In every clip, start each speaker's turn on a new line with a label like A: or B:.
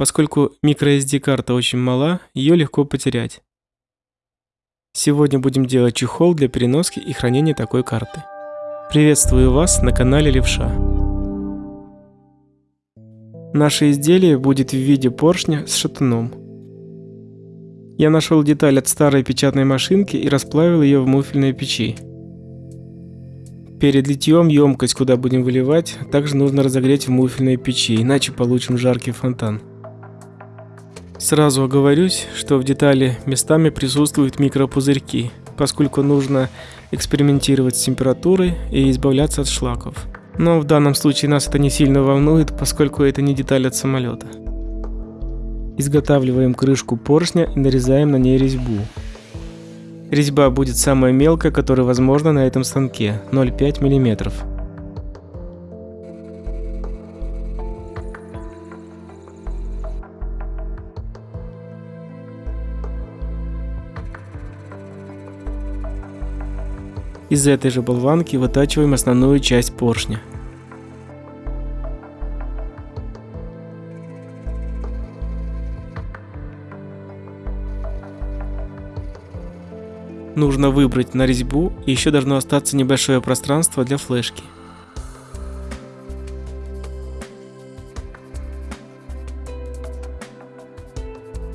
A: Поскольку microSD-карта очень мала, ее легко потерять. Сегодня будем делать чехол для переноски и хранения такой карты. Приветствую вас на канале Левша. Наше изделие будет в виде поршня с шатуном. Я нашел деталь от старой печатной машинки и расплавил ее в муфельной печи. Перед литьем емкость, куда будем выливать, также нужно разогреть в муфельной печи, иначе получим жаркий фонтан. Сразу оговорюсь, что в детали местами присутствуют микропузырьки, поскольку нужно экспериментировать с температурой и избавляться от шлаков. Но в данном случае нас это не сильно волнует, поскольку это не деталь от самолета. Изготавливаем крышку поршня и нарезаем на ней резьбу. Резьба будет самая мелкая, которая возможна на этом станке, 0,5 мм. Из этой же болванки вытачиваем основную часть поршня. Нужно выбрать на резьбу и еще должно остаться небольшое пространство для флешки.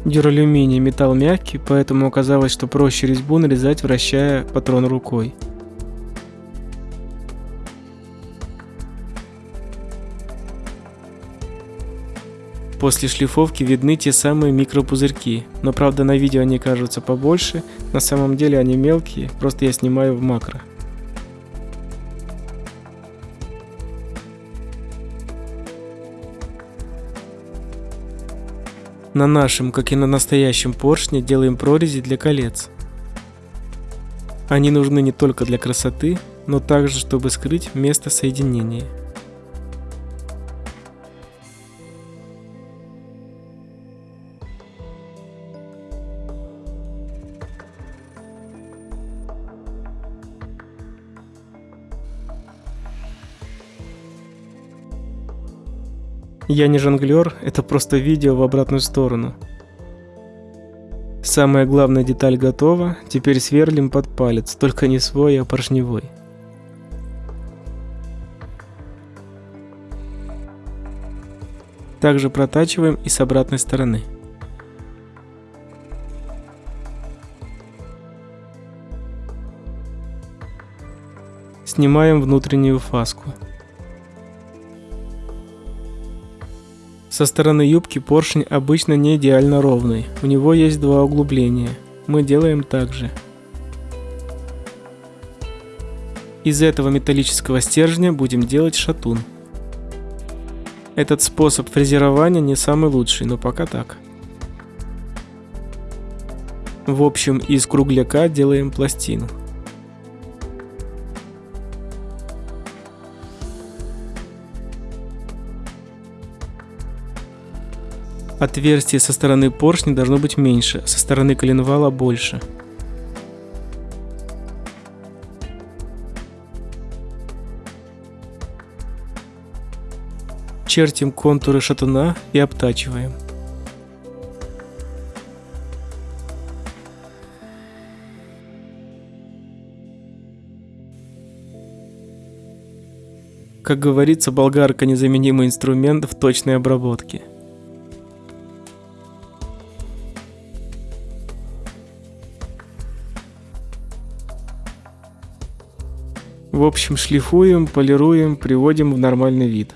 A: Дюралюминий металл мягкий, поэтому оказалось, что проще резьбу нарезать, вращая патрон рукой. После шлифовки видны те самые микропузырьки, но правда на видео они кажутся побольше, на самом деле они мелкие, просто я снимаю в макро. На нашем, как и на настоящем поршне, делаем прорези для колец. Они нужны не только для красоты, но также, чтобы скрыть место соединения. Я не жонглер, это просто видео в обратную сторону. Самая главная деталь готова, теперь сверлим под палец, только не свой, а поршневой. Также протачиваем и с обратной стороны. Снимаем внутреннюю фаску. Со стороны юбки поршень обычно не идеально ровный, у него есть два углубления. Мы делаем так же. Из этого металлического стержня будем делать шатун. Этот способ фрезерования не самый лучший, но пока так. В общем, из кругляка делаем пластину. Отверстие со стороны поршня должно быть меньше, со стороны коленвала больше. Чертим контуры шатуна и обтачиваем. Как говорится, болгарка незаменимый инструмент в точной обработке. В общем, шлифуем, полируем, приводим в нормальный вид.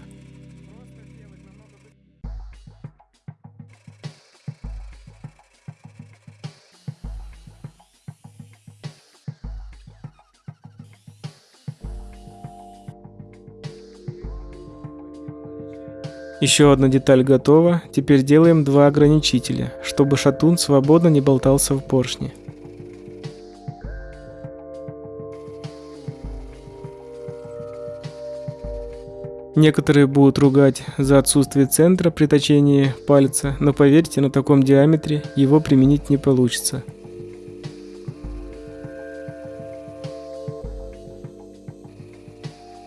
A: Еще одна деталь готова, теперь делаем два ограничителя, чтобы шатун свободно не болтался в поршне. Некоторые будут ругать за отсутствие центра при точении пальца, но поверьте, на таком диаметре его применить не получится.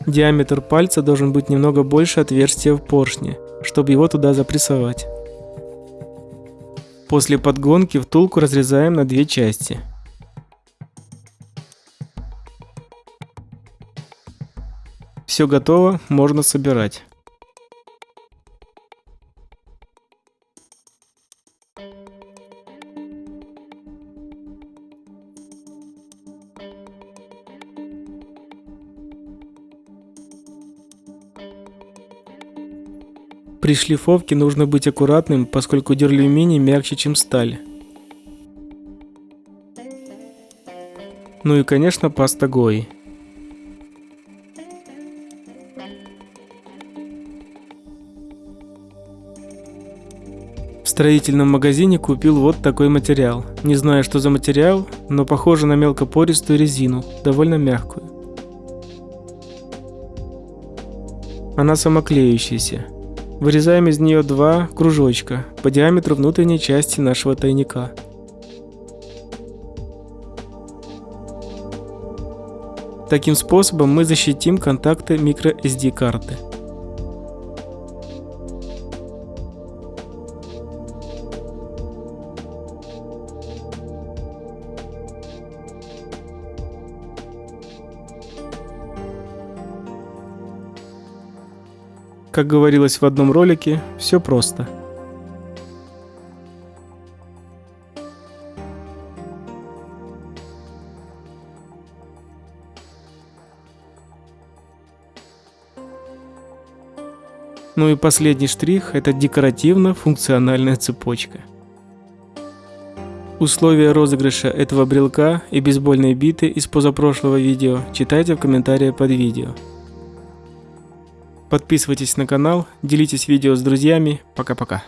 A: Диаметр пальца должен быть немного больше отверстия в поршне, чтобы его туда запрессовать. После подгонки втулку разрезаем на две части. Все готово, можно собирать. При шлифовке нужно быть аккуратным, поскольку дюралюминий мягче, чем сталь. Ну и конечно паста Гои. Строительном магазине купил вот такой материал. Не знаю, что за материал, но похоже на мелкопористую резину, довольно мягкую. Она самоклеющаяся. Вырезаем из нее два кружочка по диаметру внутренней части нашего тайника. Таким способом мы защитим контакты microSD карты. Как говорилось в одном ролике, все просто. Ну и последний штрих – это декоративно-функциональная цепочка. Условия розыгрыша этого брелка и бейсбольной биты из позапрошлого видео читайте в комментариях под видео. Подписывайтесь на канал, делитесь видео с друзьями. Пока-пока.